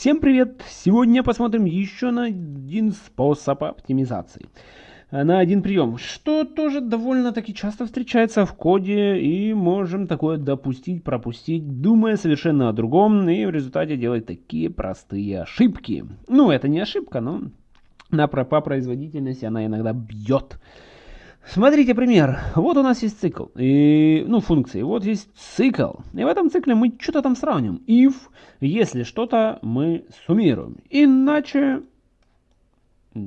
Всем привет! Сегодня посмотрим еще на один способ оптимизации. На один прием, что тоже довольно-таки часто встречается в коде и можем такое допустить, пропустить, думая совершенно о другом и в результате делать такие простые ошибки. Ну, это не ошибка, но на, по производительности она иногда бьет. Смотрите пример. Вот у нас есть цикл, и, ну, функции. Вот есть цикл. И в этом цикле мы что-то там сравним. If, если что-то, мы суммируем. Иначе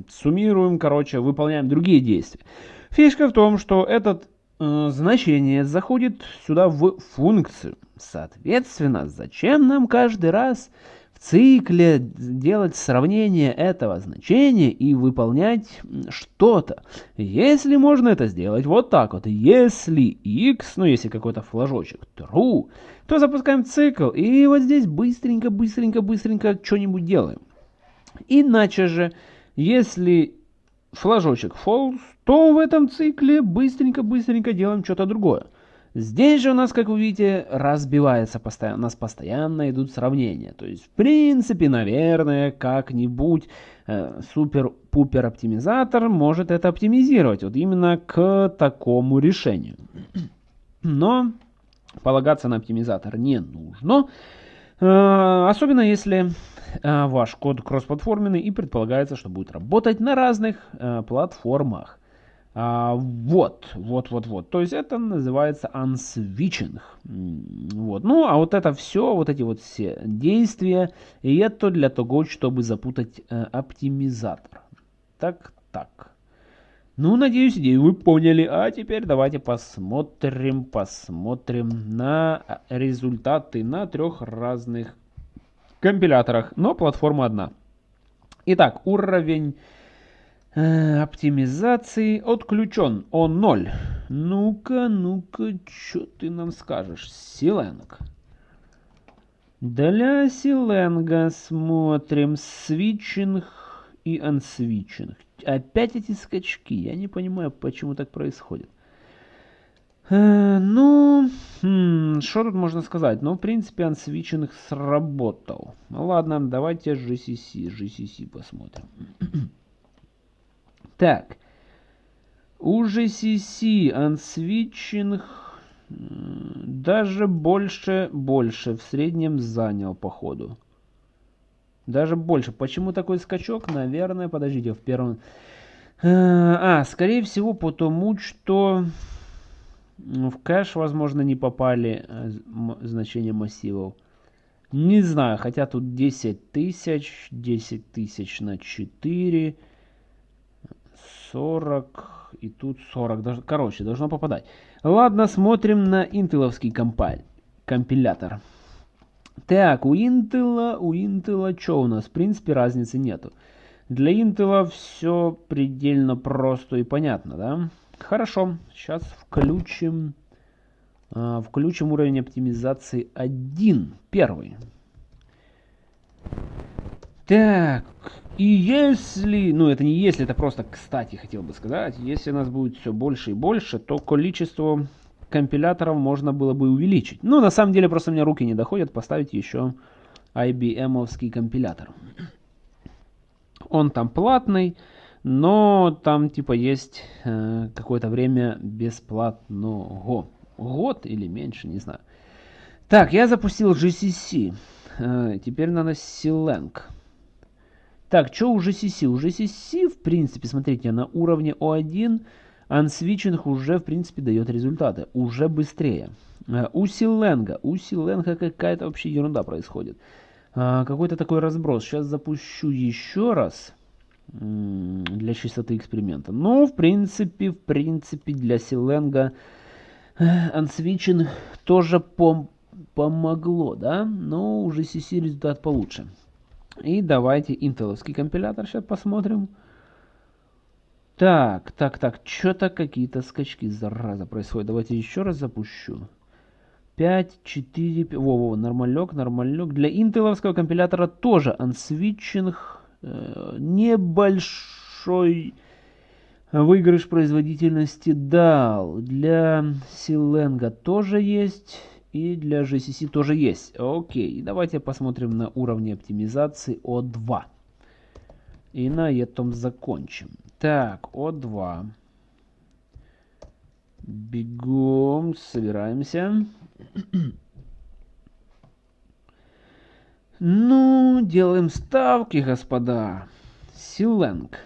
суммируем, короче, выполняем другие действия. Фишка в том, что это э, значение заходит сюда в функцию. Соответственно, зачем нам каждый раз цикле делать сравнение этого значения и выполнять что-то. Если можно это сделать вот так вот, если x, ну если какой-то флажочек, true, то запускаем цикл и вот здесь быстренько, быстренько, быстренько что-нибудь делаем. Иначе же, если флажочек false, то в этом цикле быстренько-быстренько делаем что-то другое. Здесь же у нас, как вы видите, разбивается постоянно, у нас постоянно идут сравнения. То есть, в принципе, наверное, как-нибудь э, супер-пупер оптимизатор может это оптимизировать. Вот именно к такому решению. Но полагаться на оптимизатор не нужно. Э, особенно если э, ваш код кроссплатформенный и предполагается, что будет работать на разных э, платформах. А, вот, вот, вот, вот. То есть это называется unswitching. Вот. Ну, а вот это все, вот эти вот все действия, и это для того, чтобы запутать э, оптимизатор. Так, так. Ну, надеюсь, идею вы поняли. А теперь давайте посмотрим, посмотрим на результаты на трех разных компиляторах, но платформа одна. Итак, уровень Э, оптимизации отключен. Он 0. Ну-ка, ну-ка, что ты нам скажешь? Силенг. Для силенга смотрим свитчинг и ансвитчинг. Опять эти скачки. Я не понимаю, почему так происходит. Э, ну, хм, что тут можно сказать? Ну, в принципе, ансвитчинг сработал. Ну, ладно, давайте GCC, GCC посмотрим. Так. У GCC unswitching даже больше, больше в среднем занял, походу. Даже больше. Почему такой скачок? Наверное, подождите, в первом... А, скорее всего, потому что в кэш, возможно, не попали э, значения массивов. Не знаю, хотя тут 10 тысяч, 10 тысяч на 4... 40 и тут 40. Короче, должно попадать. Ладно, смотрим на интеловский компиль, компилятор. Так, у Intel, у Intel что у нас? В принципе, разницы нету. Для Intel все предельно просто и понятно, да? Хорошо, сейчас включим, э, включим уровень оптимизации 1, первый. Так, и если, ну это не если, это просто кстати хотел бы сказать, если нас будет все больше и больше, то количество компиляторов можно было бы увеличить. Ну, на самом деле, просто у меня руки не доходят поставить еще IBM-овский компилятор. Он там платный, но там типа есть э, какое-то время бесплатного. Год или меньше, не знаю. Так, я запустил GCC. Э, теперь надо Silang. Так, что у GCC? У GCC, в принципе, смотрите, на уровне O1 ансвичинг уже, в принципе, дает результаты. Уже быстрее. Э, у Силенга. У Силенга какая-то вообще ерунда происходит. Э, какой-то такой разброс. Сейчас запущу еще раз для чистоты эксперимента. Ну, в принципе, в принципе, для Силенга ансвичинг тоже пом помогло, да? Но у GCC результат получше. И давайте интеловский компилятор сейчас посмотрим. Так, так, так, что-то какие-то скачки, зараза, происходят. Давайте еще раз запущу. 5, 4, 5, во, во, нормалек, нормалек. Для интеловского компилятора тоже ансвитчинг э, небольшой выигрыш производительности дал. Для Силенга тоже есть. И для GCC тоже есть. Окей, давайте посмотрим на уровни оптимизации O2. И на этом закончим. Так, O2. Бегом, собираемся. Ну, делаем ставки, господа. Силенг.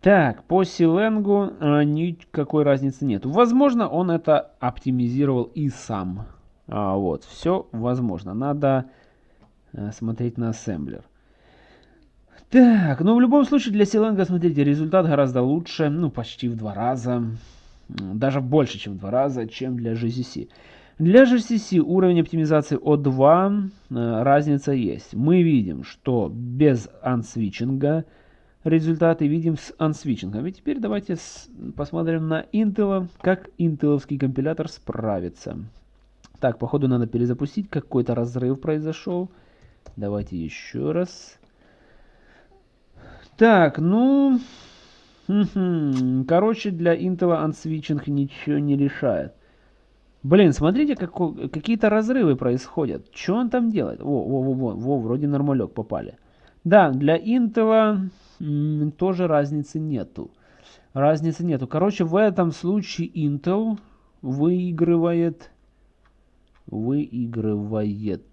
Так, по Силенгу а, никакой разницы нет. Возможно, он это оптимизировал и сам. А, вот, все возможно. Надо а, смотреть на ассемблер. Так, ну в любом случае для Силенга, смотрите, результат гораздо лучше, ну почти в два раза, даже больше, чем в два раза, чем для GCC. Для GCC уровень оптимизации O2 э, разница есть. Мы видим, что без ансвичинга результаты видим с ансвичингом. И теперь давайте посмотрим на Intel, как интеловский компилятор справится. Так, походу надо перезапустить, какой-то разрыв произошел. Давайте еще раз. Так, ну... Короче, для Intel ансвичинг ничего не решает. Блин, смотрите, какие-то разрывы происходят. Что он там делает? Во, во, во, во, во, вроде нормалек попали. Да, для Intel тоже разницы нету. Разницы нету. Короче, в этом случае Intel выигрывает... Выигрывает...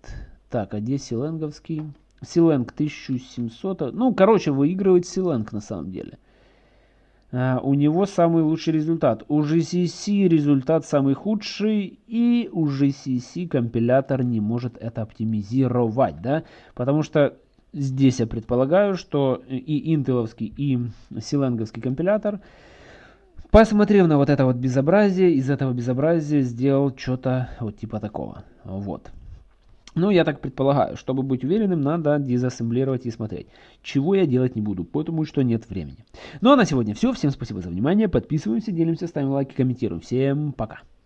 Так, а где Силенговский? Силенг 1700. Ну, короче, выигрывает Силенг на самом деле. Uh, у него самый лучший результат. У GCC результат самый худший, и у GCC компилятор не может это оптимизировать, да, потому что здесь я предполагаю, что и интеловский, и силенговский компилятор, посмотрев на вот это вот безобразие, из этого безобразия сделал что-то вот типа такого, вот. Ну, я так предполагаю, чтобы быть уверенным, надо дезассемблировать и смотреть. Чего я делать не буду, потому что нет времени. Ну, а на сегодня все. Всем спасибо за внимание. Подписываемся, делимся, ставим лайки, комментируем. Всем пока.